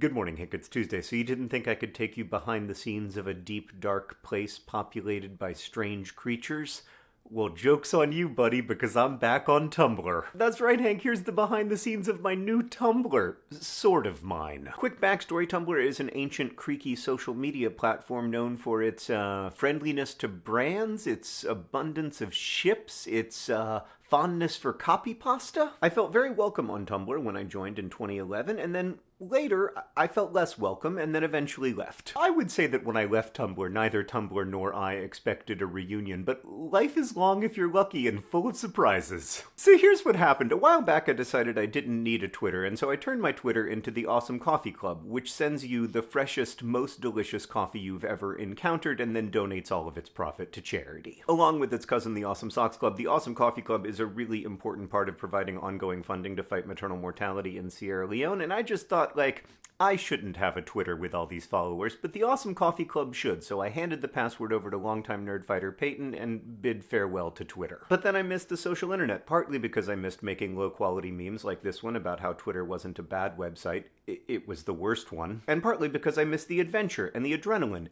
Good morning, Hank. It's Tuesday, so you didn't think I could take you behind the scenes of a deep, dark place populated by strange creatures? Well, joke's on you, buddy, because I'm back on Tumblr. That's right, Hank, here's the behind the scenes of my new Tumblr. Sort of mine. Quick backstory Tumblr is an ancient, creaky social media platform known for its uh, friendliness to brands, its abundance of ships, its uh, fondness for copy pasta. I felt very welcome on Tumblr when I joined in 2011, and then Later, I felt less welcome and then eventually left. I would say that when I left Tumblr, neither Tumblr nor I expected a reunion, but life is long if you're lucky and full of surprises. So here's what happened. A while back, I decided I didn't need a Twitter, and so I turned my Twitter into the Awesome Coffee Club, which sends you the freshest, most delicious coffee you've ever encountered and then donates all of its profit to charity. Along with its cousin, the Awesome Socks Club, the Awesome Coffee Club is a really important part of providing ongoing funding to fight maternal mortality in Sierra Leone, and I just thought thought, like, I shouldn't have a Twitter with all these followers, but the Awesome Coffee Club should, so I handed the password over to longtime nerdfighter Peyton and bid farewell to Twitter. But then I missed the social internet, partly because I missed making low quality memes like this one about how Twitter wasn't a bad website, it was the worst one, and partly because I missed the adventure and the adrenaline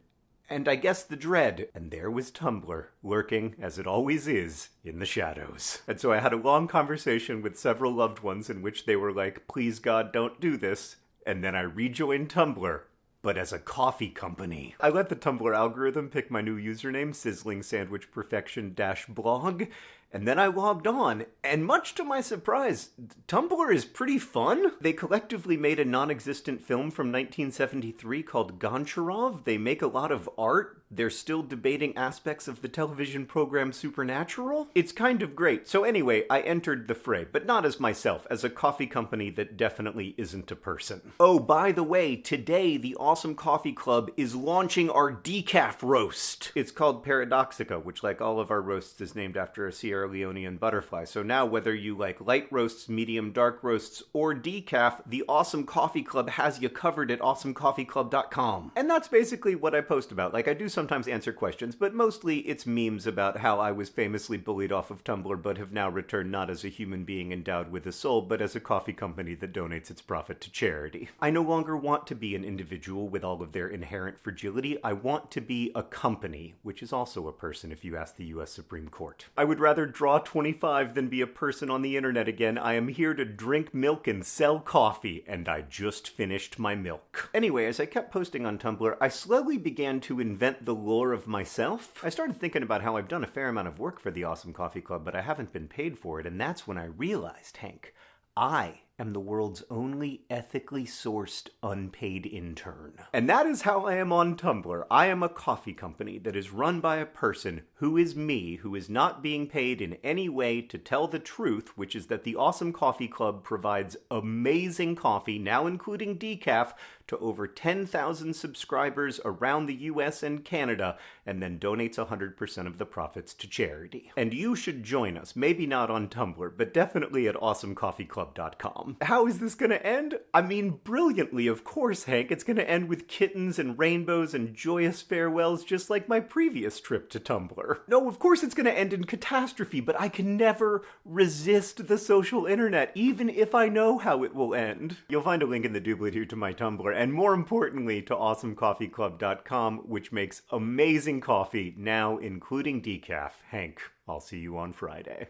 and I guess the dread. And there was Tumblr, lurking, as it always is, in the shadows. And so I had a long conversation with several loved ones in which they were like, please God, don't do this and then I rejoined Tumblr, but as a coffee company. I let the Tumblr algorithm pick my new username, Sizzling Sandwich Perfection Dash blog, and then I logged on, and much to my surprise, Tumblr is pretty fun. They collectively made a non existent film from 1973 called Goncharov. They make a lot of art they're still debating aspects of the television program Supernatural. It's kind of great. So, anyway, I entered the fray, but not as myself, as a coffee company that definitely isn't a person. Oh, by the way, today the Awesome Coffee Club is launching our decaf roast. It's called Paradoxica, which, like all of our roasts, is named after a Sierra Leonean butterfly. So now, whether you like light roasts, medium dark roasts, or decaf, the Awesome Coffee Club has you covered at awesomecoffeeclub.com. And that's basically what I post about. Like, I do sometimes answer questions, but mostly it's memes about how I was famously bullied off of Tumblr but have now returned not as a human being endowed with a soul, but as a coffee company that donates its profit to charity. I no longer want to be an individual with all of their inherent fragility. I want to be a company, which is also a person if you ask the US Supreme Court. I would rather draw 25 than be a person on the internet again. I am here to drink milk and sell coffee, and I just finished my milk. Anyway, as I kept posting on Tumblr, I slowly began to invent the lore of myself, I started thinking about how I've done a fair amount of work for the Awesome Coffee Club, but I haven't been paid for it, and that's when I realized, Hank, I am the world's only ethically sourced unpaid intern. And that is how I am on Tumblr. I am a coffee company that is run by a person who is me, who is not being paid in any way to tell the truth, which is that the Awesome Coffee Club provides amazing coffee, now including decaf, to over 10,000 subscribers around the US and Canada, and then donates 100% of the profits to charity. And you should join us, maybe not on Tumblr, but definitely at awesomecoffeeclub.com. Um, how is this gonna end? I mean, brilliantly, of course, Hank. It's gonna end with kittens and rainbows and joyous farewells, just like my previous trip to Tumblr. No, of course it's gonna end in catastrophe, but I can never resist the social internet, even if I know how it will end. You'll find a link in the doobly doo to my Tumblr, and more importantly, to awesomecoffeeclub.com, which makes amazing coffee, now including decaf. Hank, I'll see you on Friday.